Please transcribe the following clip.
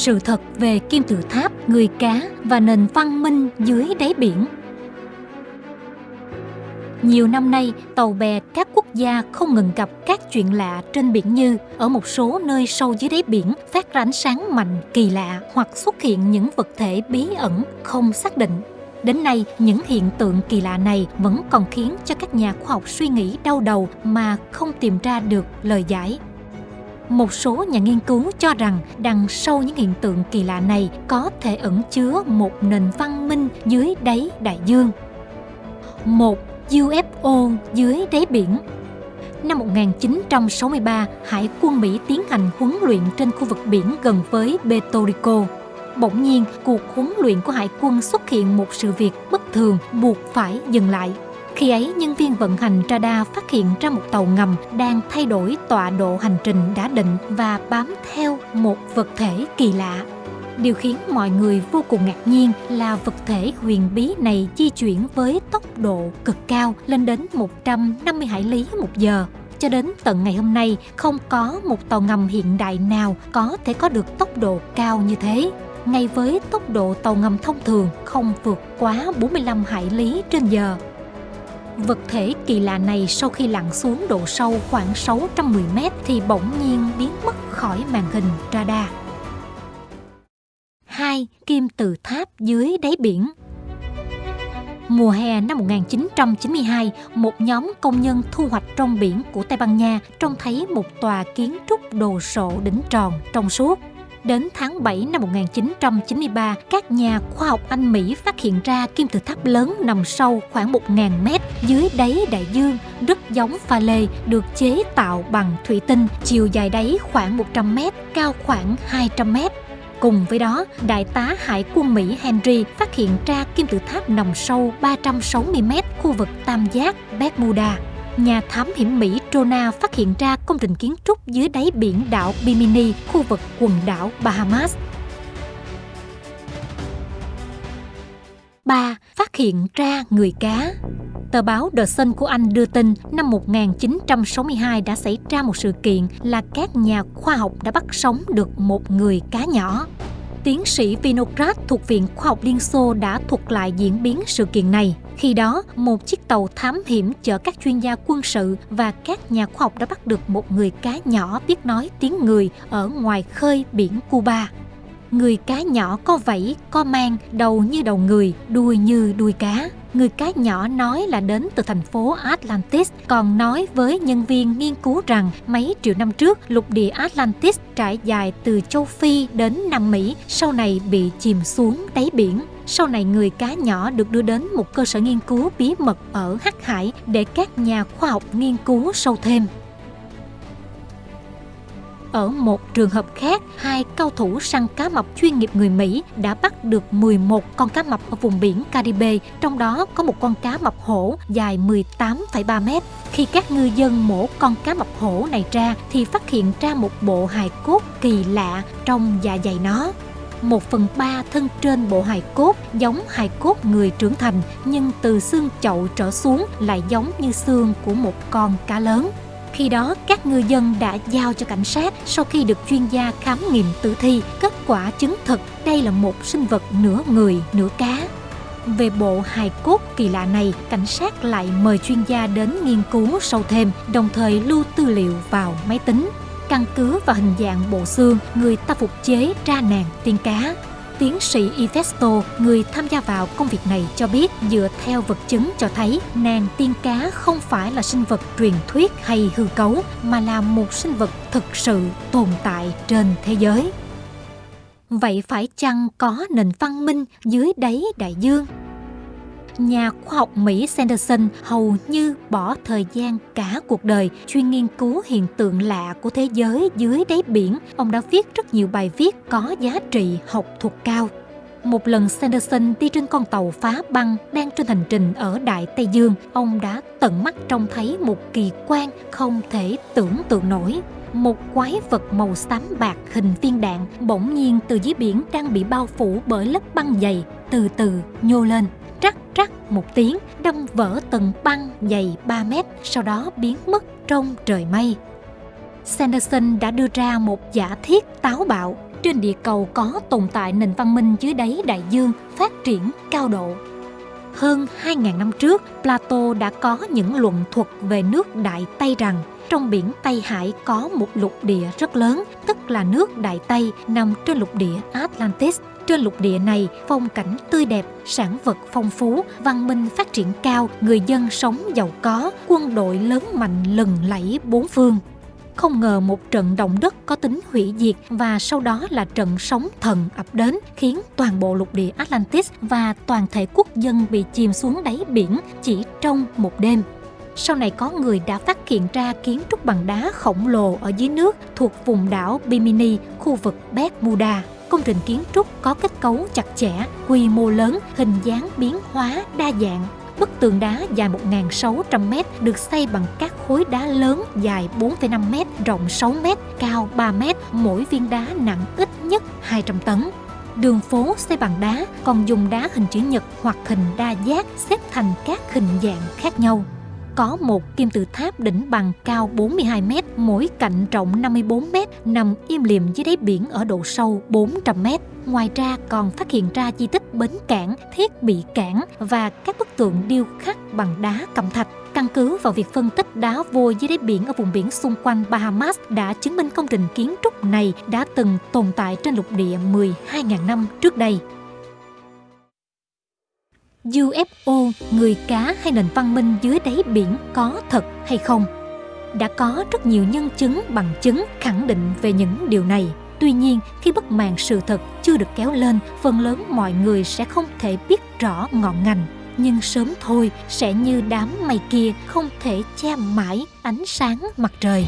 sự thật về kim tự tháp, người cá và nền văn minh dưới đáy biển. Nhiều năm nay, tàu bè các quốc gia không ngừng gặp các chuyện lạ trên biển như ở một số nơi sâu dưới đáy biển phát ra ánh sáng mạnh kỳ lạ hoặc xuất hiện những vật thể bí ẩn không xác định. Đến nay, những hiện tượng kỳ lạ này vẫn còn khiến cho các nhà khoa học suy nghĩ đau đầu mà không tìm ra được lời giải. Một số nhà nghiên cứu cho rằng đằng sau những hiện tượng kỳ lạ này có thể ẩn chứa một nền văn minh dưới đáy đại dương. Một UFO dưới đáy biển Năm 1963, Hải quân Mỹ tiến hành huấn luyện trên khu vực biển gần với Puerto Rico. Bỗng nhiên, cuộc huấn luyện của Hải quân xuất hiện một sự việc bất thường buộc phải dừng lại. Khi ấy, nhân viên vận hành radar phát hiện ra một tàu ngầm đang thay đổi tọa độ hành trình đã định và bám theo một vật thể kỳ lạ. Điều khiến mọi người vô cùng ngạc nhiên là vật thể huyền bí này di chuyển với tốc độ cực cao lên đến 150 hải lý một giờ. Cho đến tận ngày hôm nay, không có một tàu ngầm hiện đại nào có thể có được tốc độ cao như thế ngay với tốc độ tàu ngầm thông thường không vượt quá 45 hải lý trên giờ. Vật thể kỳ lạ này sau khi lặn xuống độ sâu khoảng 610 mét thì bỗng nhiên biến mất khỏi màn hình radar. 2. Kim tự tháp dưới đáy biển Mùa hè năm 1992, một nhóm công nhân thu hoạch trong biển của Tây Ban Nha trông thấy một tòa kiến trúc đồ sộ đỉnh tròn trong suốt Đến tháng 7 năm 1993, các nhà khoa học Anh Mỹ phát hiện ra kim tự tháp lớn nằm sâu khoảng 1.000 mét dưới đáy đại dương, rất giống pha lê, được chế tạo bằng thủy tinh, chiều dài đáy khoảng 100 mét, cao khoảng 200 mét. Cùng với đó, Đại tá Hải quân Mỹ Henry phát hiện ra kim tự tháp nằm sâu 360 mét khu vực tam giác Bermuda nhà thám hiểm Mỹ Trona phát hiện ra công trình kiến trúc dưới đáy biển đảo Bimini, khu vực quần đảo Bahamas. 3. Phát hiện ra người cá Tờ báo The Sun của Anh đưa tin năm 1962 đã xảy ra một sự kiện là các nhà khoa học đã bắt sống được một người cá nhỏ. Tiến sĩ Vinograd thuộc Viện Khoa học Liên Xô đã thuật lại diễn biến sự kiện này. Khi đó, một chiếc tàu thám hiểm chở các chuyên gia quân sự và các nhà khoa học đã bắt được một người cá nhỏ biết nói tiếng người ở ngoài khơi biển Cuba. Người cá nhỏ có vảy, có mang, đầu như đầu người, đuôi như đuôi cá. Người cá nhỏ nói là đến từ thành phố Atlantis, còn nói với nhân viên nghiên cứu rằng mấy triệu năm trước lục địa Atlantis trải dài từ châu Phi đến Nam Mỹ, sau này bị chìm xuống đáy biển. Sau này người cá nhỏ được đưa đến một cơ sở nghiên cứu bí mật ở Hắc Hải để các nhà khoa học nghiên cứu sâu thêm. Ở một trường hợp khác, hai cao thủ săn cá mập chuyên nghiệp người Mỹ đã bắt được 11 con cá mập ở vùng biển Caribe, trong đó có một con cá mập hổ dài 18,3 mét. Khi các ngư dân mổ con cá mập hổ này ra thì phát hiện ra một bộ hài cốt kỳ lạ trong dạ dày nó. Một phần ba thân trên bộ hài cốt giống hài cốt người trưởng thành nhưng từ xương chậu trở xuống lại giống như xương của một con cá lớn. Khi đó, các ngư dân đã giao cho cảnh sát sau khi được chuyên gia khám nghiệm tử thi, kết quả chứng thực đây là một sinh vật nửa người, nửa cá. Về bộ hài cốt kỳ lạ này, cảnh sát lại mời chuyên gia đến nghiên cứu sâu thêm, đồng thời lưu tư liệu vào máy tính. Căn cứ vào hình dạng bộ xương, người ta phục chế ra nàng tiên cá Tiến sĩ Ivesto, người tham gia vào công việc này cho biết dựa theo vật chứng cho thấy nàng tiên cá không phải là sinh vật truyền thuyết hay hư cấu mà là một sinh vật thực sự tồn tại trên thế giới. Vậy phải chăng có nền văn minh dưới đáy đại dương? Nhà khoa học Mỹ Sanderson hầu như bỏ thời gian cả cuộc đời chuyên nghiên cứu hiện tượng lạ của thế giới dưới đáy biển. Ông đã viết rất nhiều bài viết có giá trị học thuật cao. Một lần Sanderson đi trên con tàu phá băng đang trên hành trình ở Đại Tây Dương, ông đã tận mắt trông thấy một kỳ quan không thể tưởng tượng nổi. Một quái vật màu xám bạc hình viên đạn bỗng nhiên từ dưới biển đang bị bao phủ bởi lớp băng dày từ từ nhô lên rắc rắc một tiếng đâm vỡ tầng băng dày 3 mét sau đó biến mất trong trời mây. Sanderson đã đưa ra một giả thiết táo bạo trên địa cầu có tồn tại nền văn minh dưới đáy đại dương phát triển cao độ. Hơn 2.000 năm trước, Plato đã có những luận thuật về nước Đại Tây rằng trong biển Tây Hải có một lục địa rất lớn, tức là nước Đại Tây nằm trên lục địa Atlantis. Trên lục địa này, phong cảnh tươi đẹp, sản vật phong phú, văn minh phát triển cao, người dân sống giàu có, quân đội lớn mạnh lừng lẫy bốn phương. Không ngờ một trận động đất có tính hủy diệt và sau đó là trận sóng thần ập đến khiến toàn bộ lục địa Atlantis và toàn thể quốc dân bị chìm xuống đáy biển chỉ trong một đêm. Sau này có người đã phát hiện ra kiến trúc bằng đá khổng lồ ở dưới nước thuộc vùng đảo Bimini, khu vực Bermuda. Công trình kiến trúc có kết cấu chặt chẽ, quy mô lớn, hình dáng biến hóa đa dạng. Bức tường đá dài 1.600m được xây bằng các khối đá lớn dài 4,5m, rộng 6m, cao 3m, mỗi viên đá nặng ít nhất 200 tấn. Đường phố xây bằng đá còn dùng đá hình chữ nhật hoặc hình đa giác xếp thành các hình dạng khác nhau có một kim tự tháp đỉnh bằng cao 42 mét, mỗi cạnh rộng 54 mét, nằm im lìm dưới đáy biển ở độ sâu 400 mét. Ngoài ra còn phát hiện ra di tích bến cảng, thiết bị cảng và các bức tượng điêu khắc bằng đá cẩm thạch. Căn cứ vào việc phân tích đá vôi dưới đáy biển ở vùng biển xung quanh Bahamas đã chứng minh công trình kiến trúc này đã từng tồn tại trên lục địa 12.000 năm trước đây. UFO, người cá hay nền văn minh dưới đáy biển có thật hay không? Đã có rất nhiều nhân chứng bằng chứng khẳng định về những điều này. Tuy nhiên, khi bất màn sự thật chưa được kéo lên, phần lớn mọi người sẽ không thể biết rõ ngọn ngành. Nhưng sớm thôi sẽ như đám mây kia không thể che mãi ánh sáng mặt trời.